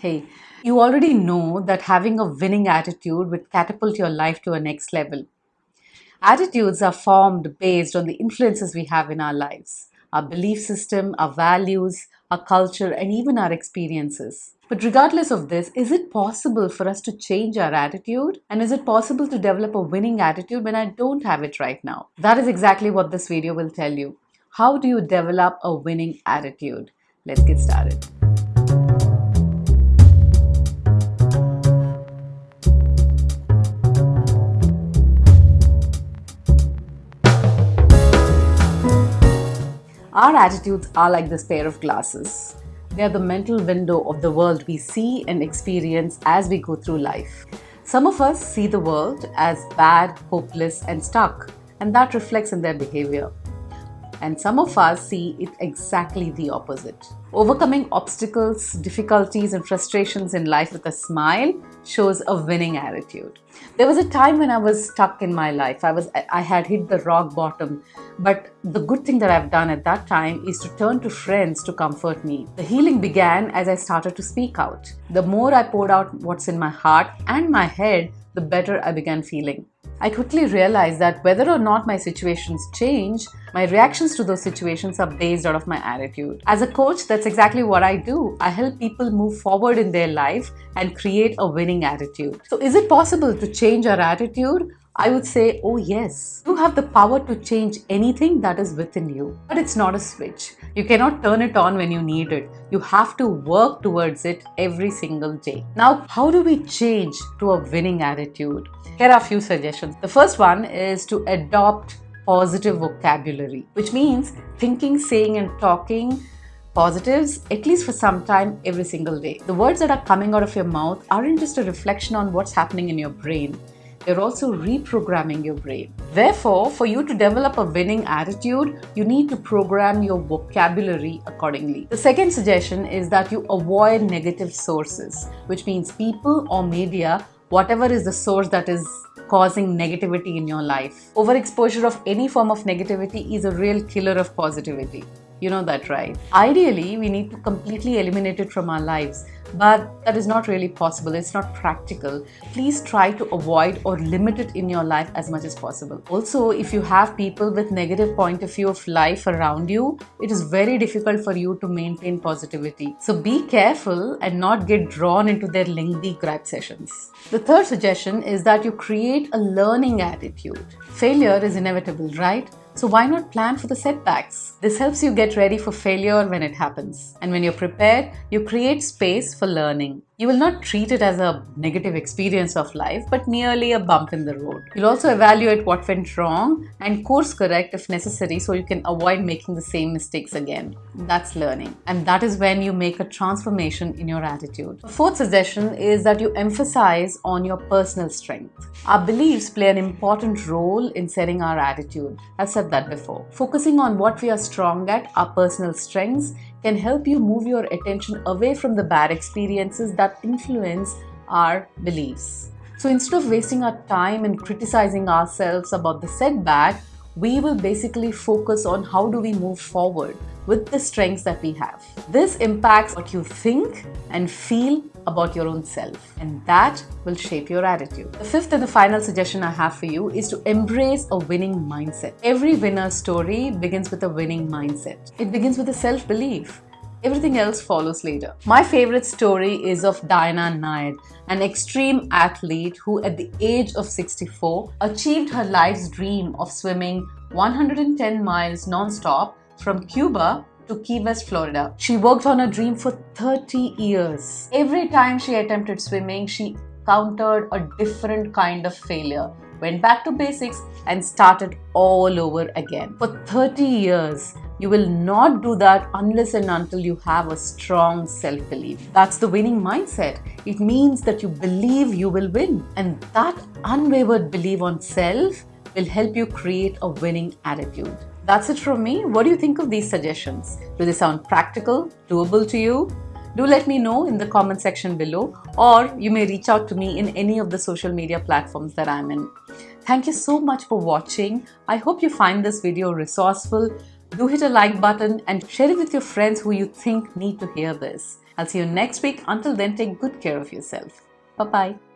Hey, you already know that having a winning attitude would catapult your life to a next level. Attitudes are formed based on the influences we have in our lives, our belief system, our values, our culture, and even our experiences. But regardless of this, is it possible for us to change our attitude? And is it possible to develop a winning attitude when I don't have it right now? That is exactly what this video will tell you. How do you develop a winning attitude? Let's get started. Our attitudes are like this pair of glasses. They are the mental window of the world we see and experience as we go through life. Some of us see the world as bad, hopeless, and stuck, and that reflects in their behavior. And some of us see it exactly the opposite. Overcoming obstacles, difficulties, and frustrations in life with a smile shows a winning attitude. There was a time when I was stuck in my life. I was I had hit the rock bottom. But the good thing that I've done at that time is to turn to friends to comfort me. The healing began as I started to speak out. The more I poured out what's in my heart and my head, the better I began feeling. I quickly realized that whether or not my situations change, my reactions to those situations are based out of my attitude. As a coach, that's exactly what I do. I help people move forward in their life and create a winning attitude. So, is it possible to change our attitude? I would say, oh yes, you have the power to change anything that is within you. But it's not a switch. You cannot turn it on when you need it. You have to work towards it every single day. Now, how do we change to a winning attitude? Here are a few suggestions. The first one is to adopt positive vocabulary, which means thinking, saying, and talking positives at least for some time every single day. The words that are coming out of your mouth aren't just a reflection on what's happening in your brain you're also reprogramming your brain. Therefore, for you to develop a winning attitude, you need to program your vocabulary accordingly. The second suggestion is that you avoid negative sources, which means people or media, whatever is the source that is causing negativity in your life. Overexposure of any form of negativity is a real killer of positivity. You know that, right? Ideally, we need to completely eliminate it from our lives, but that is not really possible. It's not practical. Please try to avoid or limit it in your life as much as possible. Also, if you have people with negative point of view of life around you, it is very difficult for you to maintain positivity. So be careful and not get drawn into their lengthy gripe sessions. The third suggestion is that you create a learning attitude. Failure is inevitable, right? So why not plan for the setbacks? This helps you get ready for failure when it happens. And when you're prepared, you create space for learning. You will not treat it as a negative experience of life, but merely a bump in the road. You'll also evaluate what went wrong and course correct if necessary so you can avoid making the same mistakes again. That's learning. And that is when you make a transformation in your attitude. The fourth suggestion is that you emphasize on your personal strength. Our beliefs play an important role in setting our attitude. I've said that before. Focusing on what we are strong at, our personal strengths, can help you move your attention away from the bad experiences that influence our beliefs. So instead of wasting our time and criticizing ourselves about the setback, we will basically focus on how do we move forward with the strengths that we have. This impacts what you think and feel about your own self, and that will shape your attitude. The fifth and the final suggestion I have for you is to embrace a winning mindset. Every winner's story begins with a winning mindset. It begins with a self belief. Everything else follows later. My favorite story is of Diana Nyad, an extreme athlete who, at the age of 64, achieved her life's dream of swimming 110 miles non-stop from Cuba to Key West, Florida. She worked on her dream for 30 years. Every time she attempted swimming, she countered a different kind of failure, went back to basics, and started all over again. For 30 years, you will not do that unless and until you have a strong self belief. That's the winning mindset. It means that you believe you will win. And that unwavered belief on self will help you create a winning attitude. That's it from me. What do you think of these suggestions? Do they sound practical, doable to you? Do let me know in the comment section below, or you may reach out to me in any of the social media platforms that I'm in. Thank you so much for watching. I hope you find this video resourceful. Do hit a like button and share it with your friends who you think need to hear this. I'll see you next week. Until then, take good care of yourself. Bye bye.